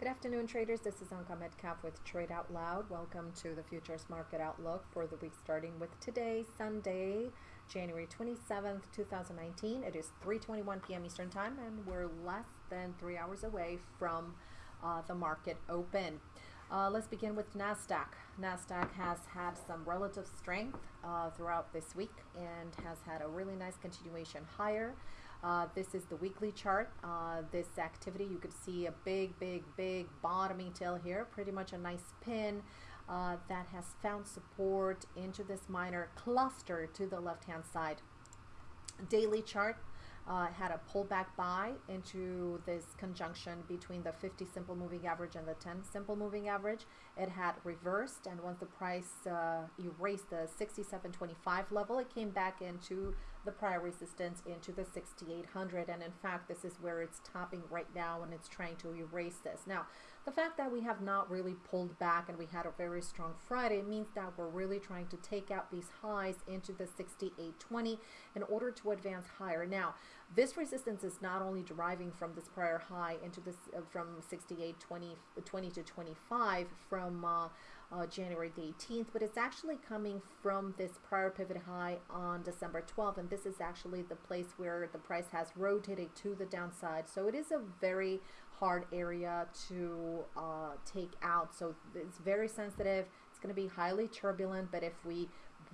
Good afternoon, traders. This is Anka Metcalf with Trade Out Loud. Welcome to the Futures Market Outlook for the week starting with today, Sunday, January 27th, 2019. It is 3.21 p.m. Eastern Time, and we're less than three hours away from uh, the market open. Uh, let's begin with NASDAQ. NASDAQ has had some relative strength uh, throughout this week and has had a really nice continuation higher. Uh, this is the weekly chart. Uh, this activity, you could see a big, big, big bottoming tail here, pretty much a nice pin uh, that has found support into this minor cluster to the left-hand side. Daily chart, uh, had a pullback buy into this conjunction between the 50 simple moving average and the 10 simple moving average. It had reversed, and once the price uh, erased the 67.25 level, it came back into the prior resistance into the 6800 and in fact this is where it's topping right now and it's trying to erase this. Now the fact that we have not really pulled back and we had a very strong Friday means that we're really trying to take out these highs into the 6820 in order to advance higher. Now this resistance is not only deriving from this prior high into this uh, from 6820 20 to 25 from uh, uh, January the 18th, but it's actually coming from this prior pivot high on December 12th, and this is actually the place where the price has rotated to the downside. So it is a very hard area to uh, take out. So it's very sensitive. It's going to be highly turbulent, but if we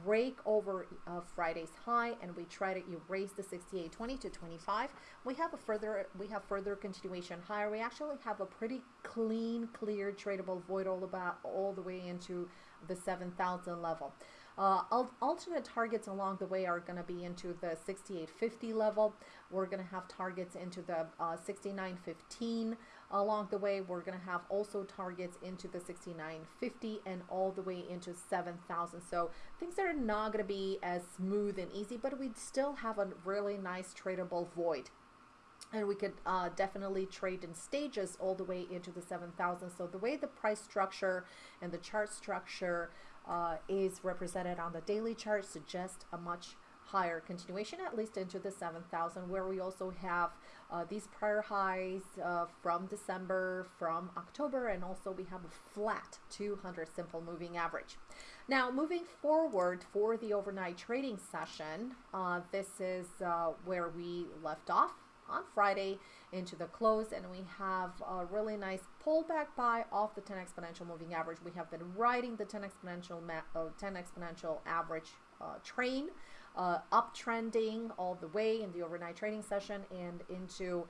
break over uh, Friday's high and we try to erase the 68.20 to 25 we have a further we have further continuation higher. We actually have a pretty clean clear tradable void all about all the way into the 7,000 level uh, alternate targets along the way are going to be into the 6850 level. We're going to have targets into the uh, 6915 along the way. We're going to have also targets into the 6950 and all the way into 7000. So things are not going to be as smooth and easy, but we still have a really nice tradable void and we could uh, definitely trade in stages all the way into the 7000 so the way the price structure and the chart structure uh, is represented on the daily chart suggests a much higher continuation at least into the 7000 where we also have uh, these prior highs uh, from December from October and also we have a flat 200 simple moving average. Now moving forward for the overnight trading session uh, this is uh, where we left off on Friday into the close and we have a really nice pullback buy off the 10 exponential moving average. We have been riding the 10 exponential uh, 10 exponential average uh, train uh, uptrending all the way in the overnight trading session and into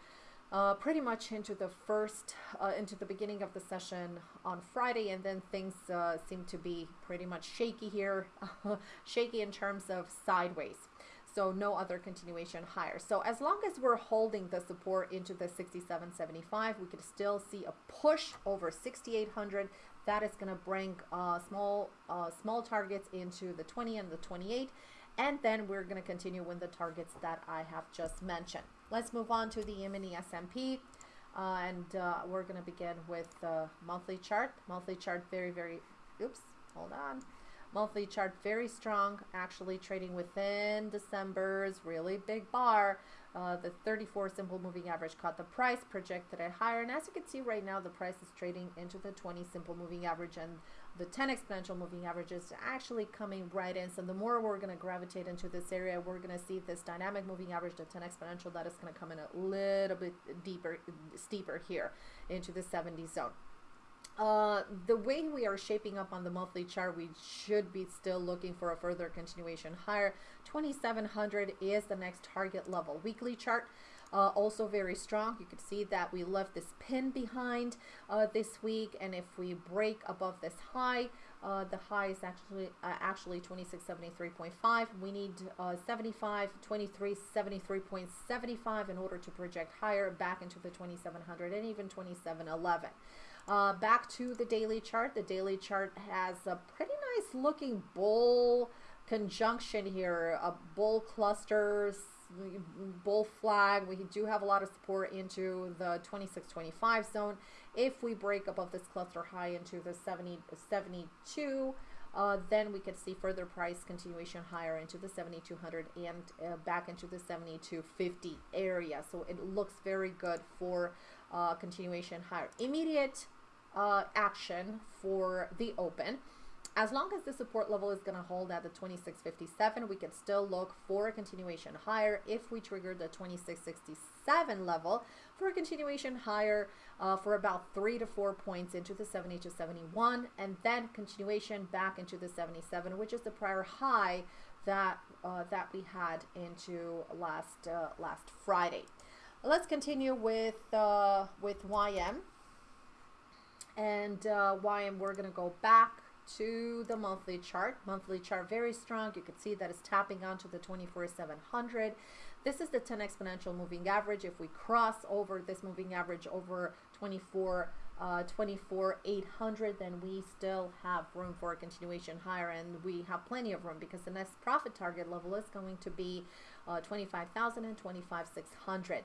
uh, pretty much into the first, uh, into the beginning of the session on Friday, and then things uh, seem to be pretty much shaky here, shaky in terms of sideways so no other continuation higher. So as long as we're holding the support into the 67.75, we could still see a push over 6,800. That is going to bring uh, small uh, small targets into the 20 and the 28. And then we're going to continue with the targets that I have just mentioned. Let's move on to the E-mini S&P. Uh, and uh, we're going to begin with the monthly chart. Monthly chart very, very, oops, hold on. Monthly chart very strong, actually trading within December's really big bar. Uh, the 34 simple moving average caught the price, projected it higher. And as you can see right now, the price is trading into the 20 simple moving average and the 10 exponential moving average is actually coming right in. So the more we're going to gravitate into this area, we're going to see this dynamic moving average, the 10 exponential, that is going to come in a little bit deeper, steeper here into the 70 zone. Uh, the way we are shaping up on the monthly chart, we should be still looking for a further continuation higher. 2700 is the next target level. Weekly chart, uh, also very strong. You can see that we left this pin behind uh, this week, and if we break above this high, uh, the high is actually uh, actually 2673.5. We need uh, 75, 23, 73.75 in order to project higher back into the 2700 and even 2711. Uh, back to the daily chart. The daily chart has a pretty nice looking bull conjunction here, a bull cluster, bull flag. We do have a lot of support into the 2625 zone. If we break above this cluster high into the 70, 72, uh, then we could see further price continuation higher into the 7200 and uh, back into the 7250 area. So it looks very good for uh, continuation higher. Immediate uh, action for the open. As long as the support level is going to hold at the 2657, we can still look for a continuation higher if we trigger the 2667 level for a continuation higher uh, for about three to four points into the 70 to 71 and then continuation back into the 77 which is the prior high that uh, that we had into last uh, last Friday. Let's continue with uh, with YM and uh, YM we're gonna go back to the monthly chart. Monthly chart very strong. You can see that it's tapping onto the 24,700. This is the 10 exponential moving average. If we cross over this moving average over 24, uh, 24 800, then we still have room for a continuation higher, and we have plenty of room because the next profit target level is going to be uh, 25,000 and 25,600.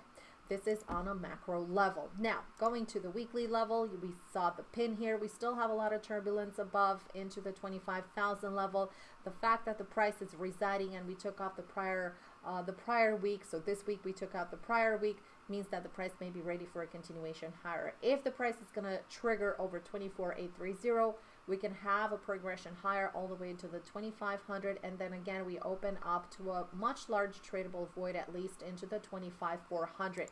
This is on a macro level. Now, going to the weekly level, we saw the pin here. We still have a lot of turbulence above into the 25,000 level. The fact that the price is residing and we took off the prior uh, the prior week, so this week we took out the prior week, means that the price may be ready for a continuation higher. If the price is going to trigger over 24,830, we can have a progression higher all the way to the 2500 and then again we open up to a much large tradable void at least into the 25400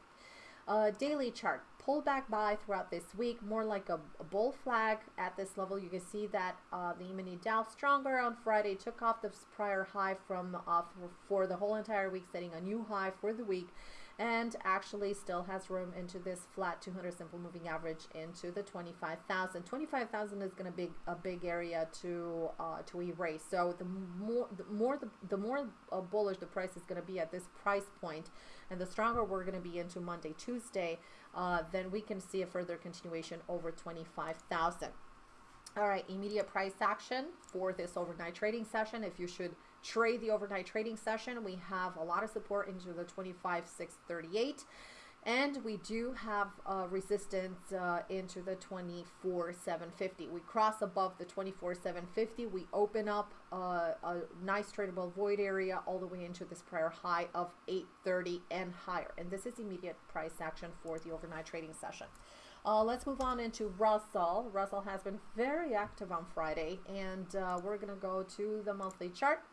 uh, daily chart, pullback buy throughout this week, more like a, a bull flag at this level. You can see that uh, the E-mini Dow stronger on Friday, took off the prior high from uh, for, for the whole entire week, setting a new high for the week and actually still has room into this flat 200 simple moving average into the 25,000. 25,000 is going to be a big area to uh, to erase. So the more the more the, the more uh, bullish the price is going to be at this price point, and the stronger we're going to be into Monday, Tuesday, uh, then we can see a further continuation over 25,000. All right, immediate price action for this overnight trading session. If you should trade the overnight trading session, we have a lot of support into the 25,638. And we do have uh, resistance uh, into the 24,750. We cross above the 24,750. We open up uh, a nice tradable void area all the way into this prior high of 830 and higher. And this is immediate price action for the overnight trading session. Uh, let's move on into Russell. Russell has been very active on Friday, and uh, we're going to go to the monthly chart.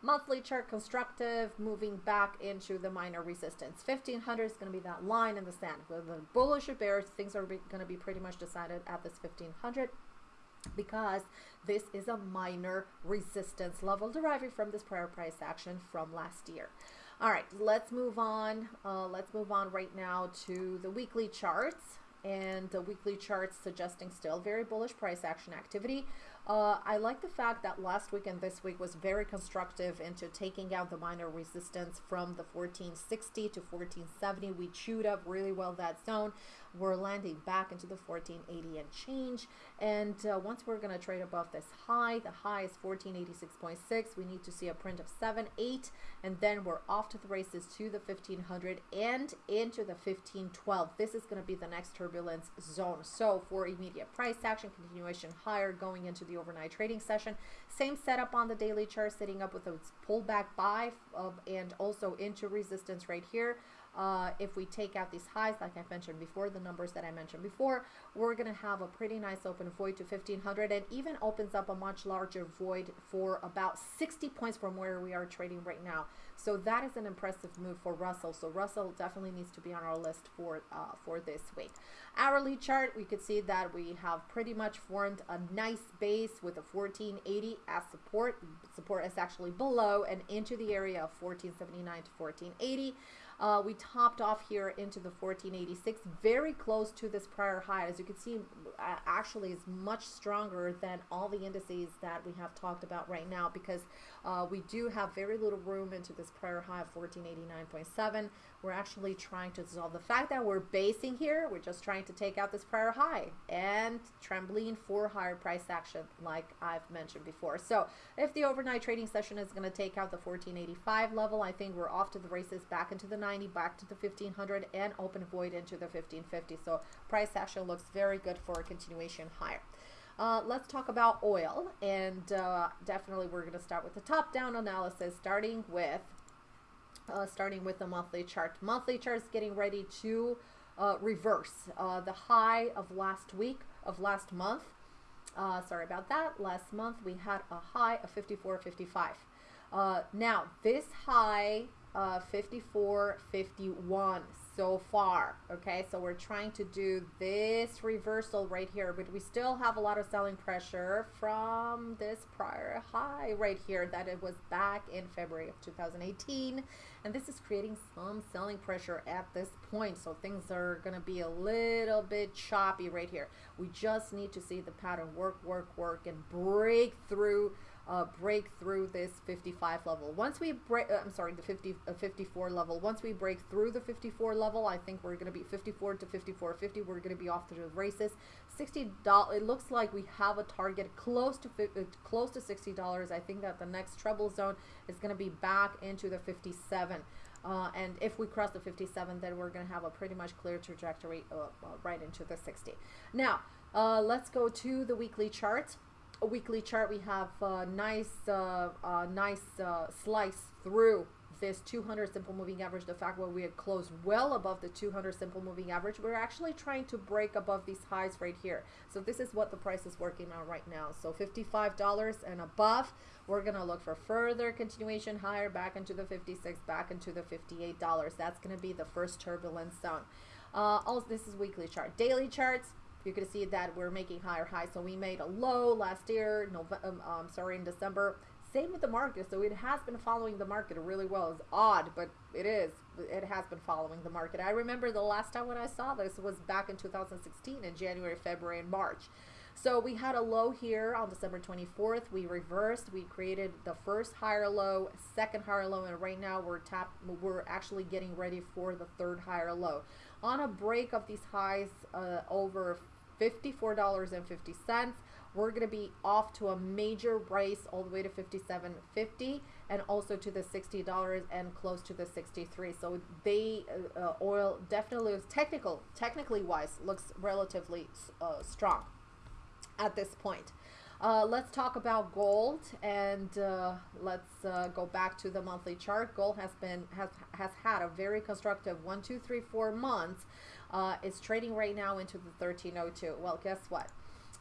Monthly chart constructive, moving back into the minor resistance. 1500 is going to be that line in the sand. With the bullish or bearish, things are going to be pretty much decided at this 1500 because this is a minor resistance level deriving from this prior price action from last year. All right, let's move on. Uh, let's move on right now to the weekly charts and the weekly charts suggesting still very bullish price action activity. Uh, I like the fact that last week and this week was very constructive into taking out the minor resistance from the 1460 to 1470. We chewed up really well that zone. We're landing back into the 1480 and change. And uh, once we're going to trade above this high, the high is 1486.6. We need to see a print of 7, 8, and then we're off to the races to the 1500 and into the 1512. This is going to be the next turbulence zone. So for immediate price action, continuation higher going into the overnight trading session. Same setup on the daily chart, sitting up with a pullback buy uh, and also into resistance right here. Uh, if we take out these highs, like I mentioned before, the numbers that I mentioned before, we're going to have a pretty nice open void to 1500 and even opens up a much larger void for about 60 points from where we are trading right now. So that is an impressive move for Russell. So Russell definitely needs to be on our list for, uh, for this week. Hourly chart, we could see that we have pretty much formed a nice base with a 1480 as support. Support is actually below and into the area of 1479 to 1480. Uh, we topped off here into the 1486, very close to this prior high. As you can see, actually is much stronger than all the indices that we have talked about right now because uh, we do have very little room into this prior high of 1489.7. We're actually trying to dissolve the fact that we're basing here. We're just trying to take out this prior high and trembling for higher price action like I've mentioned before. So if the overnight trading session is going to take out the 1485 level, I think we're off to the races back into the 90, back to the 1500 and open void into the 1550. So price action looks very good for a continuation higher. Uh, let's talk about oil and uh, definitely we're going to start with the top down analysis starting with uh, starting with the monthly chart. Monthly chart is getting ready to uh, reverse uh, the high of last week of last month. Uh, sorry about that. Last month we had a high of 54.55. Uh, now this high uh, 54.51 so far. Okay, so we're trying to do this reversal right here, but we still have a lot of selling pressure from this prior high right here that it was back in February of 2018. And this is creating some selling pressure at this point. So things are going to be a little bit choppy right here. We just need to see the pattern work, work, work, and break through uh, break through this 55 level. Once we break, uh, I'm sorry, the 50, uh, 54 level. Once we break through the 54 level, I think we're going to be 54 to 54, 50. We're going to be off to the races. 60 dollars. It looks like we have a target close to uh, close to 60 dollars. I think that the next treble zone is going to be back into the 57. Uh, and if we cross the 57, then we're going to have a pretty much clear trajectory right into the 60. Now, let's go to the weekly chart a weekly chart, we have a nice, uh, uh, nice uh, slice through this 200 simple moving average. The fact where we had closed well above the 200 simple moving average, we're actually trying to break above these highs right here. So this is what the price is working on right now. So $55 and above, we're gonna look for further continuation higher back into the 56, back into the $58. That's gonna be the first turbulence zone. Uh, also, this is weekly chart. Daily charts, you can see that we're making higher highs. So we made a low last year, November, um, um, sorry, in December. Same with the market. So it has been following the market really well. It's odd, but it is. It has been following the market. I remember the last time when I saw this was back in 2016 in January, February, and March. So we had a low here on December 24th. We reversed. We created the first higher low, second higher low, and right now we're tap. We're actually getting ready for the third higher low. On a break of these highs uh, over $54.50. We're going to be off to a major race all the way to 57.50 and also to the $60 and close to the 63. So they uh, oil definitely is technical, technically wise, looks relatively uh, strong at this point. Uh, let's talk about gold and uh, let's uh, go back to the monthly chart. Gold has been has has had a very constructive one, two, three, four months. Uh, it's trading right now into the 1302. Well, guess what?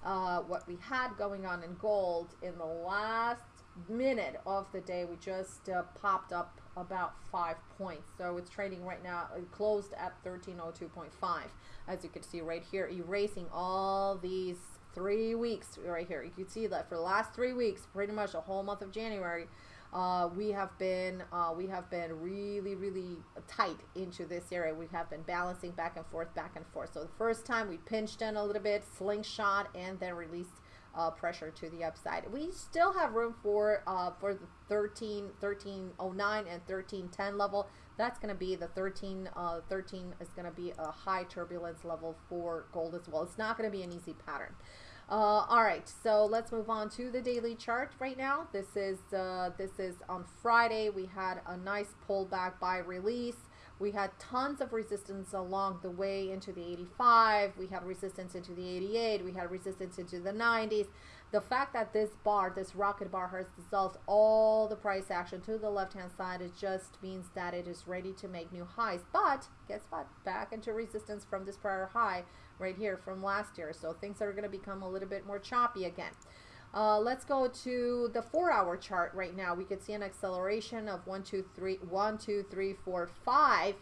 Uh, what we had going on in gold in the last minute of the day, we just uh, popped up about five points. So it's trading right now, it closed at 1302.5. As you can see right here, erasing all these three weeks right here. You can see that for the last three weeks, pretty much the whole month of January, uh, we have been uh, we have been really really tight into this area. We have been balancing back and forth, back and forth. So the first time we pinched in a little bit, slingshot, and then released uh, pressure to the upside. We still have room for uh, for the 13 1309 and 1310 level. That's going to be the 13 uh, 13 is going to be a high turbulence level for gold as well. It's not going to be an easy pattern. Uh, all right, so let's move on to the daily chart right now. This is uh, this is on Friday. We had a nice pullback by release. We had tons of resistance along the way into the 85. We had resistance into the 88. We had resistance into the 90s. The fact that this bar, this rocket bar, has dissolved all the price action to the left-hand side, it just means that it is ready to make new highs. But guess what? Back into resistance from this prior high right here from last year. So things are going to become a little bit more choppy again. Uh, let's go to the four hour chart right now. We could see an acceleration of one, two, three, one, two, three, four, five,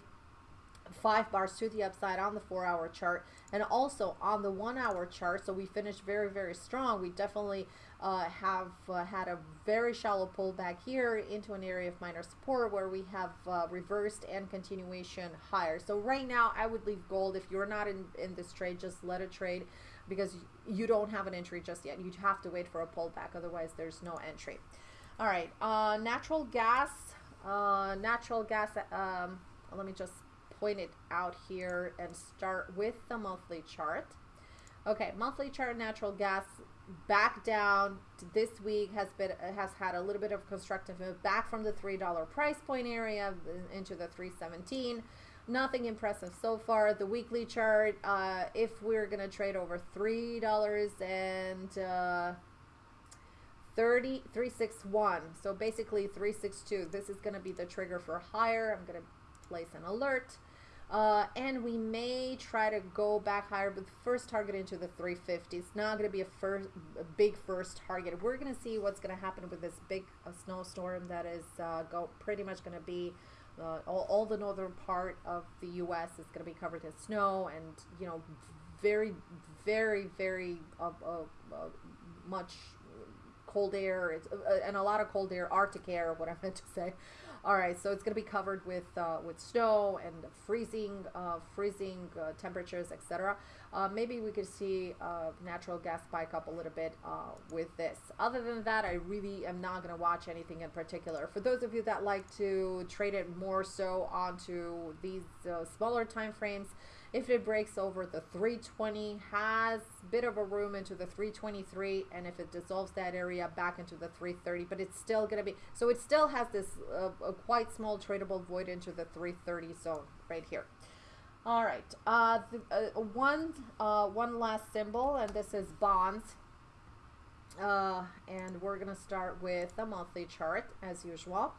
five bars to the upside on the four hour chart and also on the one hour chart. So we finished very, very strong. We definitely uh, have uh, had a very shallow pullback here into an area of minor support where we have uh, reversed and continuation higher. So right now I would leave gold. If you're not in, in this trade, just let it trade because you don't have an entry just yet. You have to wait for a pullback. Otherwise, there's no entry. All right, uh, natural gas, uh, natural gas, um, let me just point it out here and start with the monthly chart. Okay, monthly chart natural gas back down. This week has been has had a little bit of constructive move back from the three dollar price point area into the 317 nothing impressive so far. The weekly chart uh, if we're gonna trade over three dollars and uh, 30 361 so basically 362 this is going to be the trigger for higher. I'm going to place an alert Uh, and we may try to go back higher, but first target into the 350. It's not going to be a first, a big first target. We're going to see what's going to happen with this big uh, snowstorm that is uh, go pretty much going to be uh, all, all the northern part of the U.S. is going to be covered in snow, and you know, very, very, very uh, uh, much cold air. It's and a lot of cold air, Arctic air, what I meant to say. All right, so it's going to be covered with uh, with snow and freezing uh, freezing uh, temperatures, etc. Uh, maybe we could see uh, natural gas spike up a little bit uh, with this. Other than that, I really am not going to watch anything in particular. For those of you that like to trade it more so onto these smaller time frames, if it breaks over the 320, has bit of a room into the 323, and if it dissolves that area back into the 330, but it's still going to be, so it still has this uh, a quite small tradable void into the 330 zone right here. All right, uh, the, uh, one, uh, one last symbol, and this is bonds. Uh, and we're going to start with the monthly chart as usual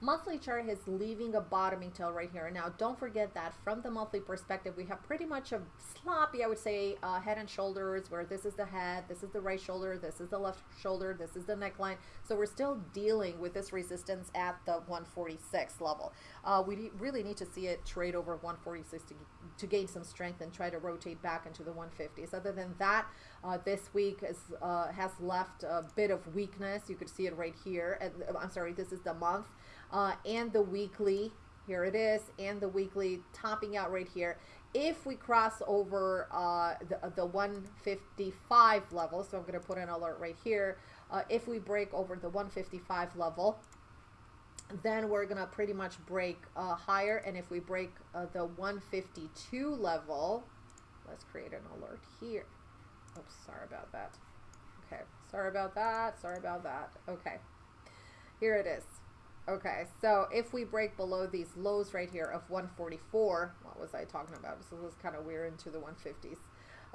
monthly chart is leaving a bottoming tail right here. Now, don't forget that from the monthly perspective, we have pretty much a sloppy, I would say, uh, head and shoulders, where this is the head, this is the right shoulder, this is the left shoulder, this is the neckline. So we're still dealing with this resistance at the 146 level. Uh, we really need to see it trade over 146 to, to gain some strength and try to rotate back into the 150s. Other than that, uh, this week is, uh, has left a bit of weakness. You could see it right here. And, I'm sorry, this is the month uh, and the weekly. Here it is, and the weekly topping out right here. If we cross over uh, the, the 155 level, so I'm going to put an alert right here. Uh, if we break over the 155 level, then we're going to pretty much break uh, higher. And if we break uh, the 152 level, let's create an alert here. Oops, sorry about that. Okay, sorry about that. Sorry about that. Okay, here it is. Okay, so if we break below these lows right here of 144, what was I talking about? So this was kind of weird into the 150s.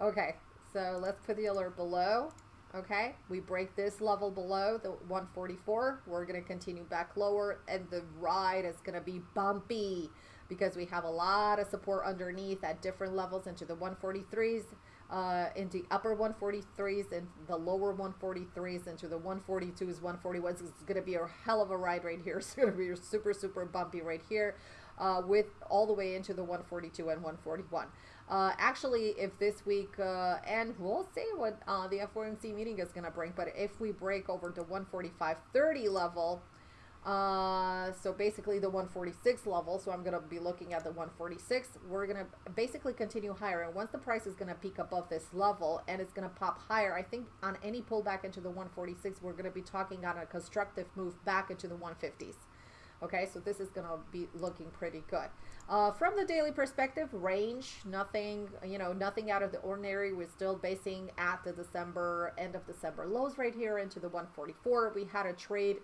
Okay, so let's put the alert below. Okay, we break this level below the 144. We're going to continue back lower, and the ride is going to be bumpy because we have a lot of support underneath at different levels into the 143s uh, into upper 143s and the lower 143s into the 142s, 141s. It's going to be a hell of a ride right here. It's going to be super, super bumpy right here uh, with all the way into the 142 and 141. Uh, actually, if this week, uh, and we'll see what uh, the FOMC meeting is going to bring, but if we break over to 145.30 level, uh, so basically the 146 level, so I'm going to be looking at the 146. We're going to basically continue higher. And once the price is going to peak above this level and it's going to pop higher, I think on any pullback into the 146, we're going to be talking on a constructive move back into the 150s. Okay, so this is going to be looking pretty good. Uh, from the daily perspective, range, nothing, you know, nothing out of the ordinary. We're still basing at the December, end of December lows right here into the 144. We had a trade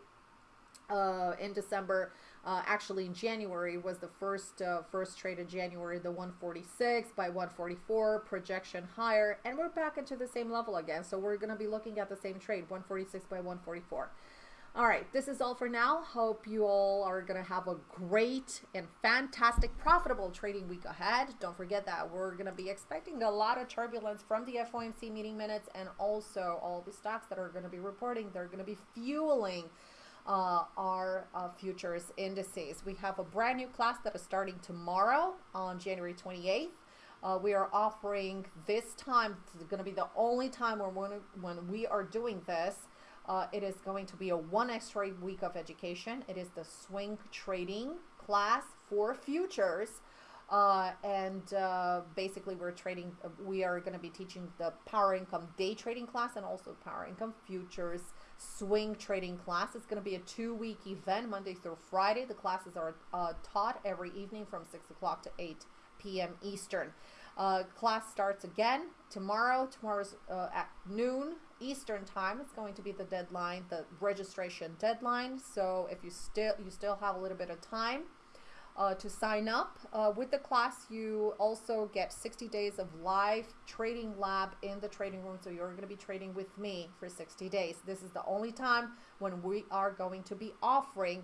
uh, in December. Uh, actually, in January was the first uh, first trade in January, the 146 by 144 projection higher, and we're back into the same level again. So we're going to be looking at the same trade, 146 by 144. All right, this is all for now. Hope you all are going to have a great and fantastic, profitable trading week ahead. Don't forget that we're going to be expecting a lot of turbulence from the FOMC meeting minutes and also all the stocks that are going to be reporting. They're going to be fueling uh, our uh, futures indices. We have a brand new class that is starting tomorrow on January 28th. Uh, we are offering this time, it's going to be the only time when, when, we are doing this. Uh, it is going to be a one extra week of education. It is the swing trading class for futures. Uh, and uh, basically we're trading we are going to be teaching the power income day trading class and also power income futures swing trading class. It's going to be a two week event, Monday through Friday. The classes are uh, taught every evening from 6 o'clock to 8 p.m. Eastern. Uh, class starts again tomorrow. Tomorrow's uh, at noon Eastern time. It's going to be the deadline, the registration deadline. So if you still you still have a little bit of time, uh, to sign up uh, with the class, you also get 60 days of live trading lab in the trading room. So you're going to be trading with me for 60 days. This is the only time when we are going to be offering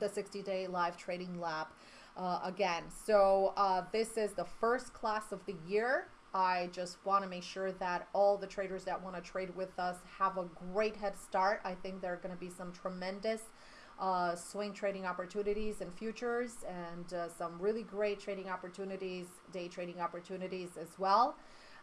the 60 day live trading lab. uh, again. So uh, this is the first class of the year. I just want to make sure that all the traders that want to trade with us have a great head start. I think there are going to be some tremendous uh, swing trading opportunities and futures and uh, some really great trading opportunities, day trading opportunities as well.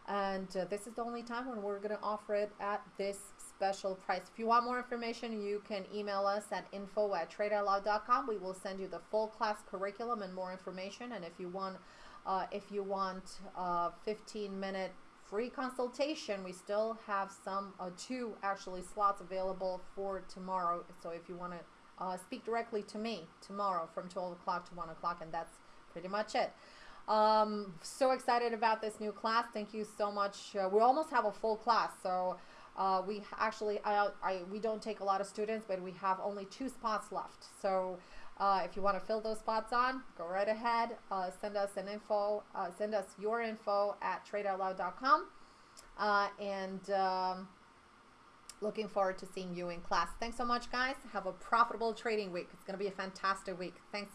And uh, this is the only time when we're going to offer it at this special price. If you want more information, you can email us at info at tradeoutloud.com. We will send you the full class curriculum and more information. And if you want, uh, if you want a 15 minute free consultation, we still have some, uh, two actually slots available for tomorrow. So if you want to uh, speak directly to me tomorrow from 12 o'clock to 1 o'clock, and that's pretty much it. Um, so excited about this new class. Thank you so much. Uh, we almost have a full class, so uh, we actually I, I, we don't take a lot of students, but we have only two spots left. So uh, if you want to fill those spots on, go right ahead. Uh, send us an info. Uh, send us your info at tradeoutloud.com, uh, and. Um, looking forward to seeing you in class. Thanks so much, guys. Have a profitable trading week. It's going to be a fantastic week. Thanks.